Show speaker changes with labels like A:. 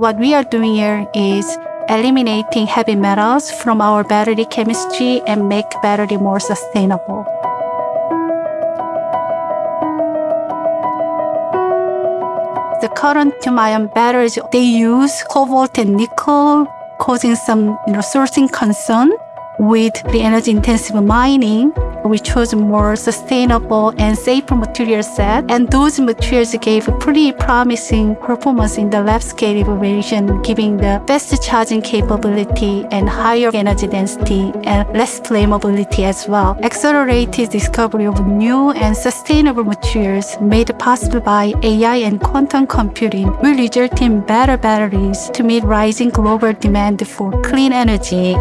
A: What we are doing here is eliminating heavy metals from our battery chemistry and make battery more sustainable. The current lithium-ion batteries, they use cobalt and nickel, causing some you know, sourcing concern with the energy intensive mining we chose more sustainable and safer material set, and those materials gave pretty promising performance in the lab scale evaluation, giving the best charging capability and higher energy density and less flammability as well. Accelerated discovery of new and sustainable materials made possible by AI and quantum computing will result in better batteries to meet rising global demand for clean energy.